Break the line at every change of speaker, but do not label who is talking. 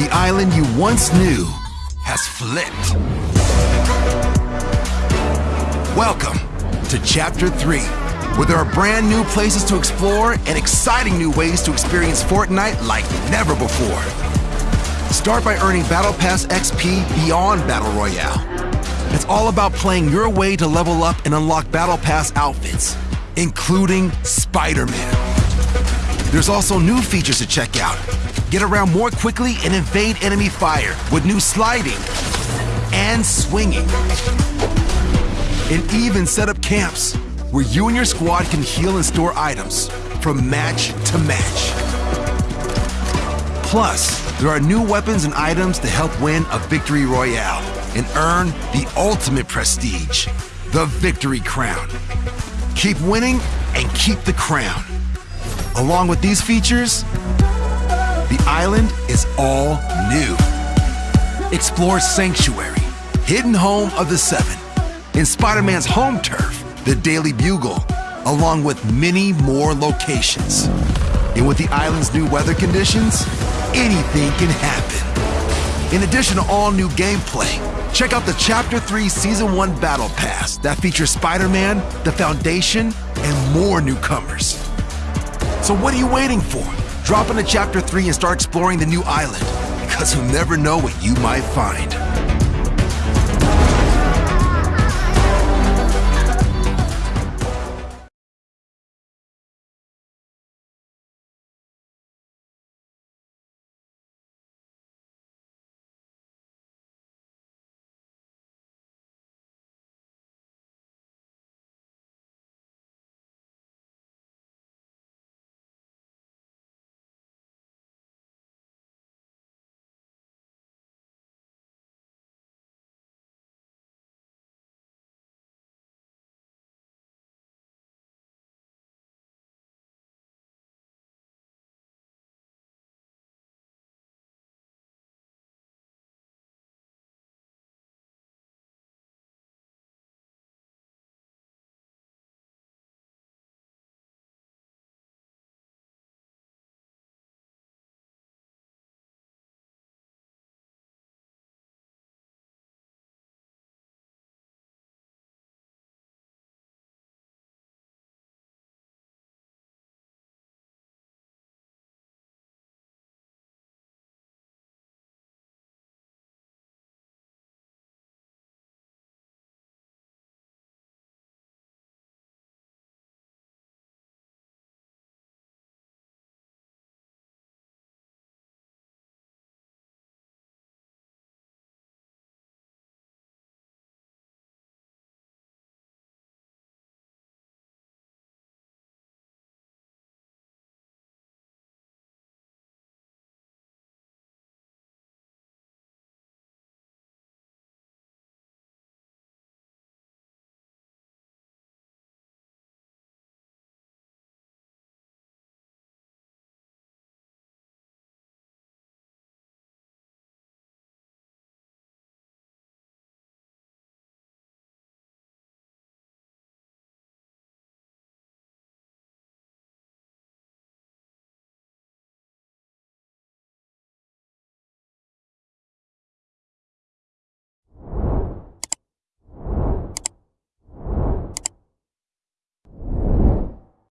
The island you once knew has flipped. Welcome to Chapter 3, where there are brand new places to explore and exciting new ways to experience Fortnite like never before. Start by earning Battle Pass XP beyond Battle Royale. It's all about playing your way to level up and unlock Battle Pass outfits, including Spider-Man. There's also new features to check out. Get around more quickly and evade enemy fire with new sliding and swinging. And even set up camps where you and your squad can heal and store items from match to match. Plus, there are new weapons and items to help win a victory royale and earn the ultimate prestige, the Victory Crown. Keep winning and keep the crown. Along with these features, the island is all new. Explore Sanctuary, hidden home of the Seven, in Spider-Man's home turf, the Daily Bugle, along with many more locations. And with the island's new weather conditions, anything can happen. In addition to all new gameplay, check out the Chapter 3 Season 1 Battle Pass that features Spider-Man, the Foundation, and more newcomers. So what are you waiting for? Drop into Chapter 3 and start exploring the new island, because you'll never know what you might find.